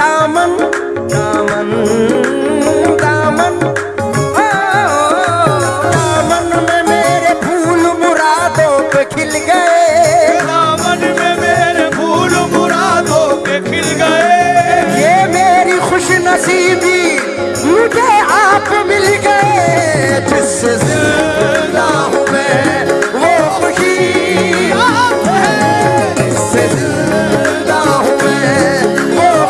दामन दामन दामन। ओ, दामन में मेरे फूल मुरादों पे खिल गए। दामन में मेरे फूल मुरादों के खिल गए। ये मेरी खुश नसीबी